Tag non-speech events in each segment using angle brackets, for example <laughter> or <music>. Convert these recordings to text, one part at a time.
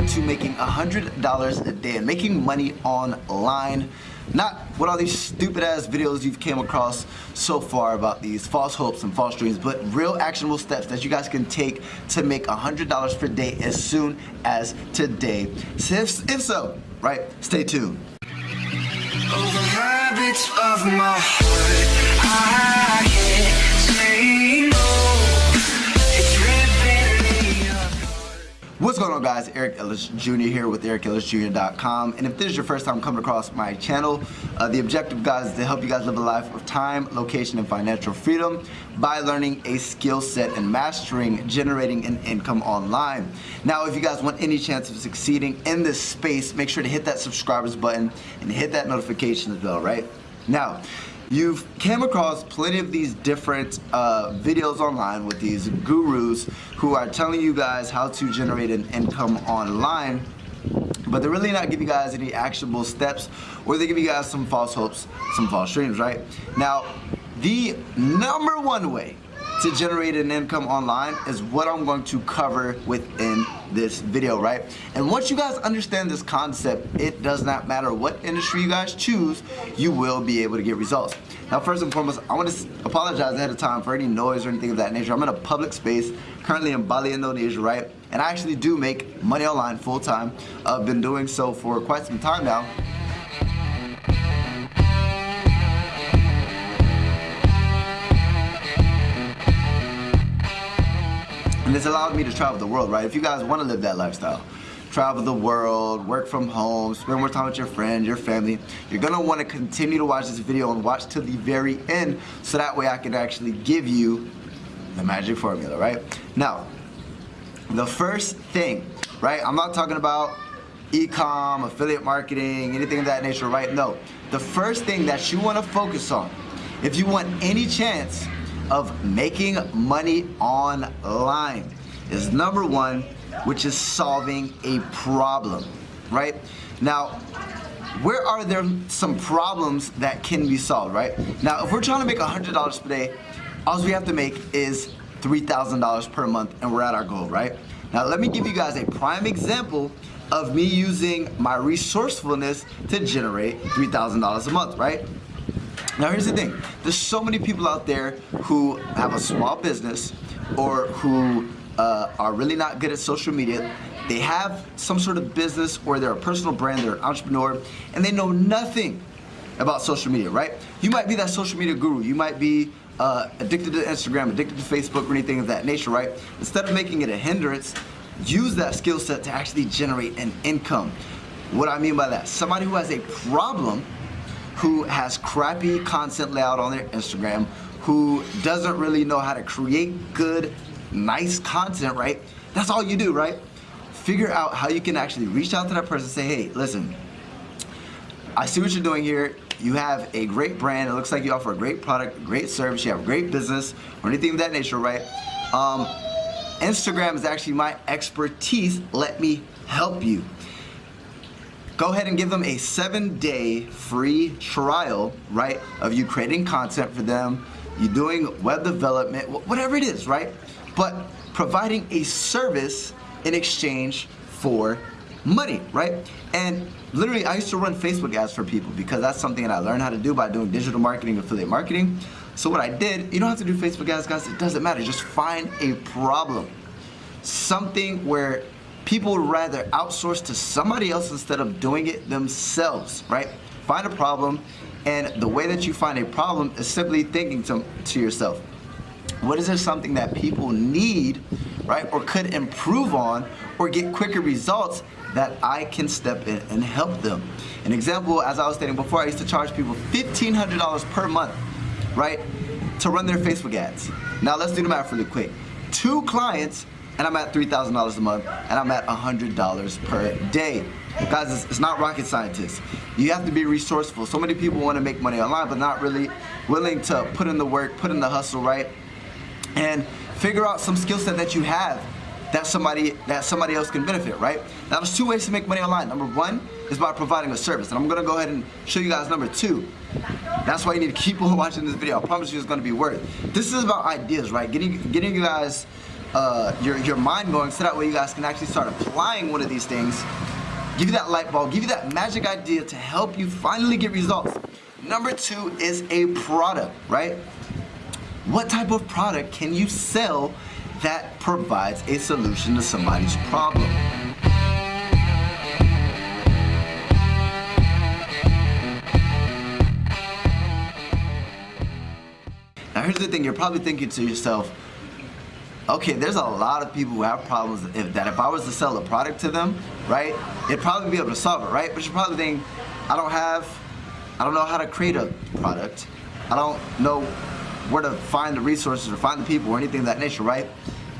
to making $100 a day and making money online. Not what all these stupid ass videos you've came across so far about these false hopes and false dreams, but real actionable steps that you guys can take to make $100 per day as soon as today. So if, if so, right, stay tuned. Going on guys, Eric Ellis Jr. here with EricEllisJr.com and if this is your first time coming across my channel, uh, the objective guys is to help you guys live a life of time, location, and financial freedom by learning a skill set and mastering generating an income online. Now if you guys want any chance of succeeding in this space, make sure to hit that subscribers button and hit that notification bell, right? Now, You've came across plenty of these different uh, videos online with these gurus who are telling you guys how to generate an income online but they're really not giving you guys any actionable steps or they give you guys some false hopes, some false dreams, right? Now, the number one way to generate an income online is what I'm going to cover within this video, right? And once you guys understand this concept, it does not matter what industry you guys choose, you will be able to get results. Now, first and foremost, I want to apologize ahead of time for any noise or anything of that nature. I'm in a public space, currently in Bali, Indonesia, right? And I actually do make money online full time. I've been doing so for quite some time now. And it's allowed me to travel the world, right? If you guys want to live that lifestyle, travel the world, work from home, spend more time with your friends, your family, you're going to want to continue to watch this video and watch to the very end so that way I can actually give you the magic formula, right? Now, the first thing, right? I'm not talking about e-com, affiliate marketing, anything of that nature, right? No. The first thing that you want to focus on, if you want any chance of making money online is number one, which is solving a problem, right? Now, where are there some problems that can be solved, right? Now, if we're trying to make $100 per day, all we have to make is $3,000 per month and we're at our goal, right? Now, let me give you guys a prime example of me using my resourcefulness to generate $3,000 a month, right? Now here's the thing, there's so many people out there who have a small business or who uh, are really not good at social media. They have some sort of business or they're a personal brand, they're an entrepreneur, and they know nothing about social media, right? You might be that social media guru. You might be uh, addicted to Instagram, addicted to Facebook, or anything of that nature, right? Instead of making it a hindrance, use that skill set to actually generate an income. What I mean by that, somebody who has a problem who has crappy content layout on their Instagram, who doesn't really know how to create good, nice content, right? That's all you do, right? Figure out how you can actually reach out to that person and say, hey, listen, I see what you're doing here. You have a great brand. It looks like you offer a great product, great service. You have a great business or anything of that nature, right? Um, Instagram is actually my expertise. Let me help you go ahead and give them a seven day free trial, right, of you creating content for them, you doing web development, whatever it is, right? But providing a service in exchange for money, right? And literally, I used to run Facebook ads for people because that's something that I learned how to do by doing digital marketing, affiliate marketing. So what I did, you don't have to do Facebook ads, guys. It doesn't matter. Just find a problem. Something where people would rather outsource to somebody else instead of doing it themselves, right? Find a problem, and the way that you find a problem is simply thinking to, to yourself, what is there something that people need, right, or could improve on or get quicker results that I can step in and help them? An example, as I was stating before, I used to charge people $1,500 per month, right, to run their Facebook ads. Now let's do the math really quick. Two clients and I'm at $3,000 a month, and I'm at $100 per day. Guys, it's, it's, not rocket scientists. You have to be resourceful. So many people want to make money online, but not really willing to put in the work, put in the hustle, right? And figure out some skill set that you have that somebody that somebody else can benefit, right? Now there's two ways to make money online. Number one is by providing a service. And I'm gonna go ahead and show you guys number two. That's why you need to keep on <laughs> watching this video. I promise you it's gonna be worth. This is about ideas, right? Getting getting you guys uh, your, your mind going so that way you guys can actually start applying one of these things give you that light bulb, give you that magic idea to help you finally get results. Number two is a product, right? What type of product can you sell that provides a solution to somebody's problem? Now here's the thing, you're probably thinking to yourself, okay, there's a lot of people who have problems if, that if I was to sell a product to them, right, they'd probably be able to solve it, right? But you're probably thinking, I don't have, I don't know how to create a product. I don't know where to find the resources or find the people or anything of that nature, right?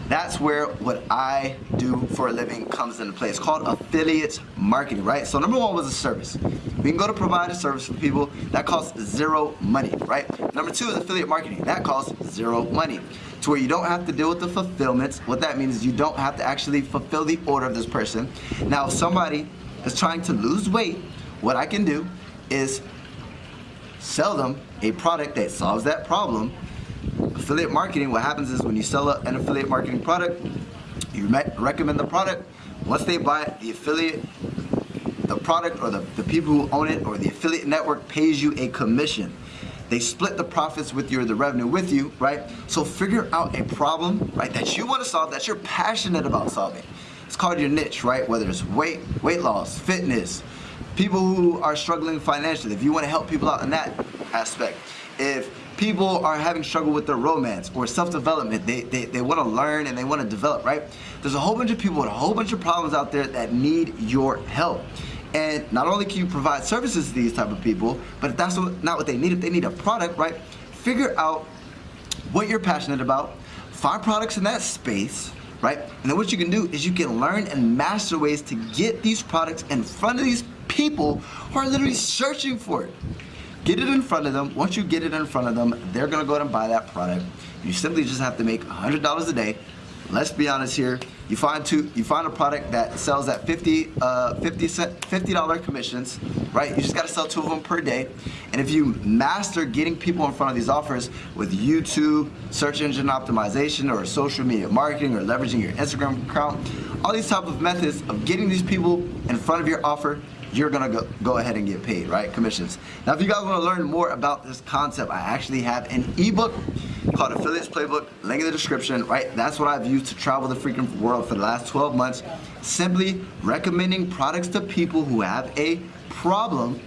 That's where what I do for a living comes into play. It's called affiliate marketing, right? So number one was a service. We can go to provide a service for people. That costs zero money, right? Number two is affiliate marketing. That costs zero money to where you don't have to deal with the fulfillments. What that means is you don't have to actually fulfill the order of this person. Now, if somebody is trying to lose weight, what I can do is sell them a product that solves that problem. Affiliate marketing, what happens is when you sell an affiliate marketing product, you recommend the product. Once they buy it, the affiliate, the product or the, the people who own it or the affiliate network pays you a commission. They split the profits with you or the revenue with you, right? So figure out a problem, right, that you want to solve, that you're passionate about solving. It's called your niche, right? Whether it's weight, weight loss, fitness, people who are struggling financially, if you want to help people out in that aspect. If people are having struggle with their romance or self-development, they, they, they want to learn and they want to develop, right? There's a whole bunch of people with a whole bunch of problems out there that need your help. And not only can you provide services to these type of people, but if that's not what they need, if they need a product, right, figure out what you're passionate about, find products in that space, right? And then what you can do is you can learn and master ways to get these products in front of these people who are literally searching for it. Get it in front of them. Once you get it in front of them, they're gonna go ahead and buy that product. You simply just have to make $100 a day let's be honest here. You find two, you find a product that sells at 50, uh, 50 cent, $50 commissions, right? You just gotta sell two of them per day. And if you master getting people in front of these offers with YouTube, search engine optimization, or social media marketing, or leveraging your Instagram account, all these type of methods of getting these people in front of your offer, you're gonna go, go ahead and get paid, right? Commissions. Now, if you guys wanna learn more about this concept, I actually have an ebook called Affiliates Playbook, link in the description, right? That's what I've used to travel the freaking world for the last 12 months. Simply recommending products to people who have a problem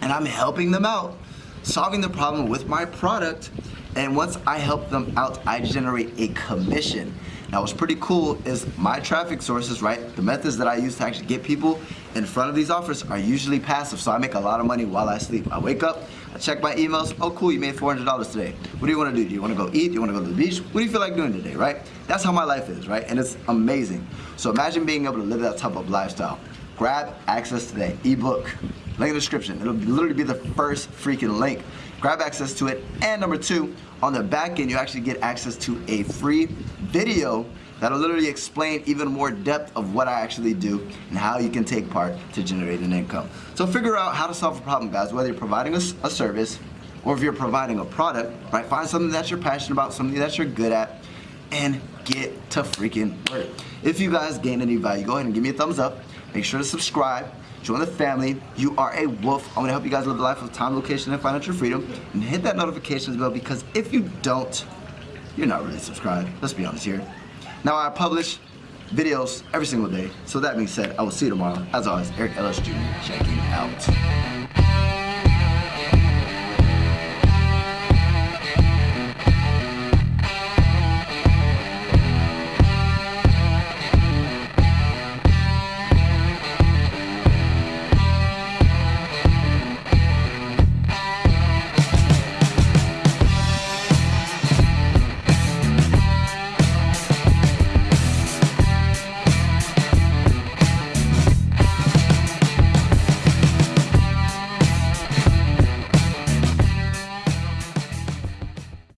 and I'm helping them out, solving the problem with my product. And once I help them out, I generate a commission. Now what's pretty cool is my traffic sources, right? The methods that I use to actually get people in front of these offers are usually passive, so I make a lot of money while I sleep. I wake up, I check my emails, oh cool, you made $400 today. What do you wanna do? Do you wanna go eat? Do you wanna go to the beach? What do you feel like doing today, right? That's how my life is, right? And it's amazing. So imagine being able to live that type of lifestyle. Grab access to that ebook. Link in the description. It'll literally be the first freaking link. Grab access to it. And number two, on the back end, you actually get access to a free video that'll literally explain even more depth of what I actually do and how you can take part to generate an income. So figure out how to solve a problem, guys, whether you're providing a, a service or if you're providing a product, right? Find something that you're passionate about, something that you're good at, and get to freaking work. If you guys gain any value, go ahead and give me a thumbs up. Make sure to subscribe. Join the family. You are a wolf. I'm gonna help you guys live a life of time, location, and financial freedom. And hit that notifications bell because if you don't, you're not really subscribed. Let's be honest here. Now I publish videos every single day. So that being said, I will see you tomorrow. As always, Eric Ellis Jr. checking out.